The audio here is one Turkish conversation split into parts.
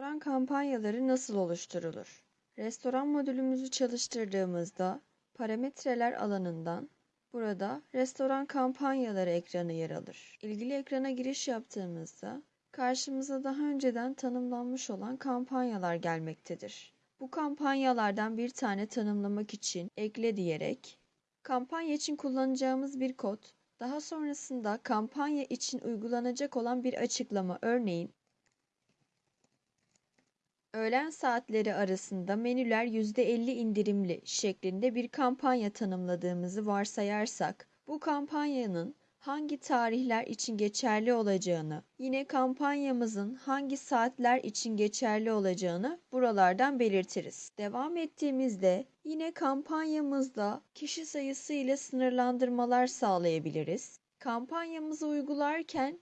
Restoran kampanyaları nasıl oluşturulur? Restoran modülümüzü çalıştırdığımızda parametreler alanından burada restoran kampanyaları ekranı yer alır. İlgili ekrana giriş yaptığımızda karşımıza daha önceden tanımlanmış olan kampanyalar gelmektedir. Bu kampanyalardan bir tane tanımlamak için ekle diyerek kampanya için kullanacağımız bir kod, daha sonrasında kampanya için uygulanacak olan bir açıklama örneğin öğlen saatleri arasında menüler %50 indirimli şeklinde bir kampanya tanımladığımızı varsayarsak bu kampanyanın hangi tarihler için geçerli olacağını, yine kampanyamızın hangi saatler için geçerli olacağını buralardan belirtiriz. Devam ettiğimizde yine kampanyamızda kişi sayısı ile sınırlandırmalar sağlayabiliriz. Kampanyamızı uygularken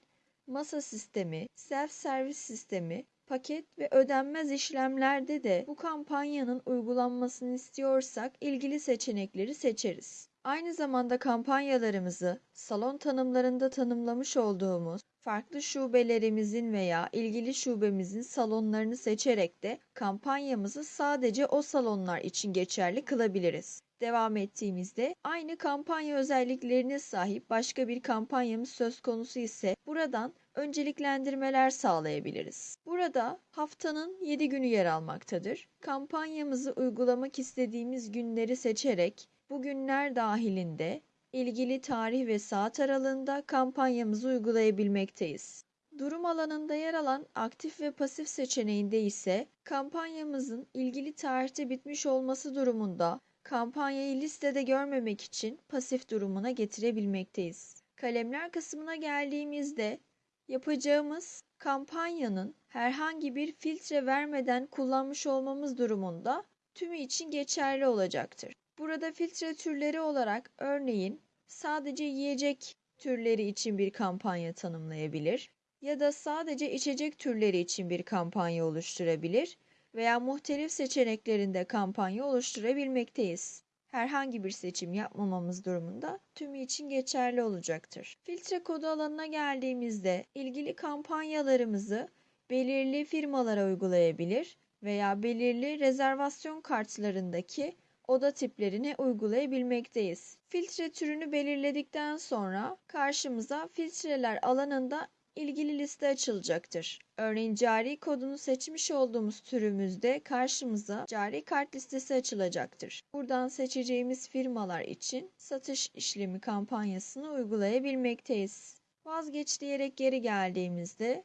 masa sistemi, self servis sistemi, paket ve ödenmez işlemlerde de bu kampanyanın uygulanmasını istiyorsak ilgili seçenekleri seçeriz. Aynı zamanda kampanyalarımızı salon tanımlarında tanımlamış olduğumuz farklı şubelerimizin veya ilgili şubemizin salonlarını seçerek de kampanyamızı sadece o salonlar için geçerli kılabiliriz. Devam ettiğimizde aynı kampanya özelliklerine sahip başka bir kampanyamız söz konusu ise buradan önceliklendirmeler sağlayabiliriz. Burada haftanın 7 günü yer almaktadır. Kampanyamızı uygulamak istediğimiz günleri seçerek bu günler dahilinde ilgili tarih ve saat aralığında kampanyamızı uygulayabilmekteyiz. Durum alanında yer alan aktif ve pasif seçeneğinde ise kampanyamızın ilgili tarihte bitmiş olması durumunda kampanyayı listede görmemek için pasif durumuna getirebilmekteyiz. Kalemler kısmına geldiğimizde yapacağımız kampanyanın herhangi bir filtre vermeden kullanmış olmamız durumunda tümü için geçerli olacaktır. Burada filtre türleri olarak örneğin sadece yiyecek türleri için bir kampanya tanımlayabilir ya da sadece içecek türleri için bir kampanya oluşturabilir veya muhtelif seçeneklerinde kampanya oluşturabilmekteyiz. Herhangi bir seçim yapmamamız durumunda tümü için geçerli olacaktır. Filtre kodu alanına geldiğimizde ilgili kampanyalarımızı belirli firmalara uygulayabilir veya belirli rezervasyon kartlarındaki oda tiplerine uygulayabilmekteyiz. Filtre türünü belirledikten sonra karşımıza filtreler alanında ilgili liste açılacaktır. Örneğin cari kodunu seçmiş olduğumuz türümüzde karşımıza cari kart listesi açılacaktır. Buradan seçeceğimiz firmalar için satış işlemi kampanyasını uygulayabilmekteyiz. Vazgeç diyerek geri geldiğimizde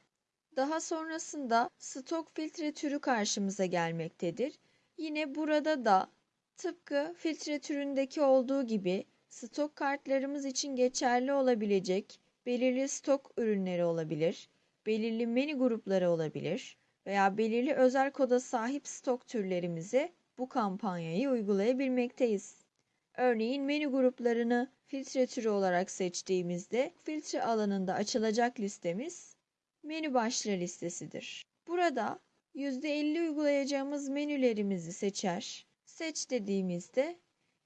daha sonrasında stok filtre türü karşımıza gelmektedir. Yine burada da tıpkı filtre türündeki olduğu gibi stok kartlarımız için geçerli olabilecek belirli stok ürünleri olabilir, belirli menü grupları olabilir veya belirli özel koda sahip stok türlerimize bu kampanyayı uygulayabilmekteyiz. Örneğin menü gruplarını filtre türü olarak seçtiğimizde filtre alanında açılacak listemiz menü başlığı listesidir. Burada %50 uygulayacağımız menülerimizi seçer, seç dediğimizde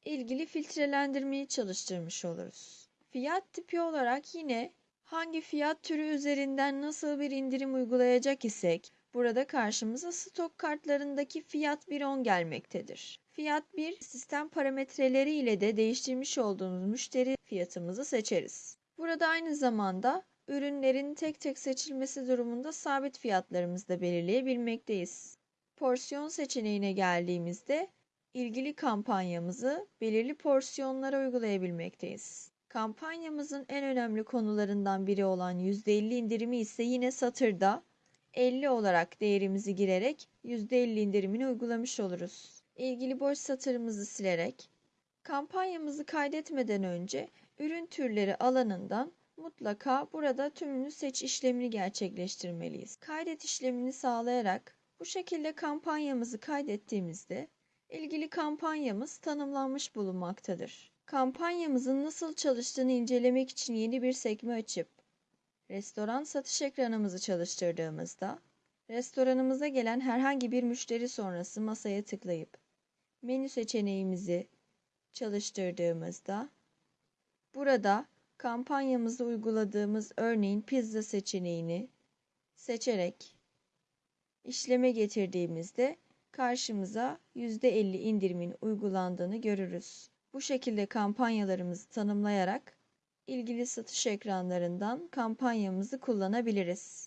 ilgili filtrelendirmeyi çalıştırmış oluruz. Fiyat tipi olarak yine hangi fiyat türü üzerinden nasıl bir indirim uygulayacak isek burada karşımıza stok kartlarındaki fiyat 1.10 gelmektedir. Fiyat 1 sistem parametreleri ile de değiştirmiş olduğumuz müşteri fiyatımızı seçeriz. Burada aynı zamanda ürünlerin tek tek seçilmesi durumunda sabit fiyatlarımızı da belirleyebilmekteyiz. Porsiyon seçeneğine geldiğimizde ilgili kampanyamızı belirli porsiyonlara uygulayabilmekteyiz. Kampanyamızın en önemli konularından biri olan %50 indirimi ise yine satırda 50 olarak değerimizi girerek %50 indirimini uygulamış oluruz. İlgili boş satırımızı silerek kampanyamızı kaydetmeden önce ürün türleri alanından mutlaka burada tümünü seç işlemini gerçekleştirmeliyiz. Kaydet işlemini sağlayarak bu şekilde kampanyamızı kaydettiğimizde ilgili kampanyamız tanımlanmış bulunmaktadır. Kampanyamızın nasıl çalıştığını incelemek için yeni bir sekme açıp restoran satış ekranımızı çalıştırdığımızda restoranımıza gelen herhangi bir müşteri sonrası masaya tıklayıp menü seçeneğimizi çalıştırdığımızda burada kampanyamızı uyguladığımız örneğin pizza seçeneğini seçerek işleme getirdiğimizde karşımıza %50 indirimin uygulandığını görürüz. Bu şekilde kampanyalarımızı tanımlayarak ilgili satış ekranlarından kampanyamızı kullanabiliriz.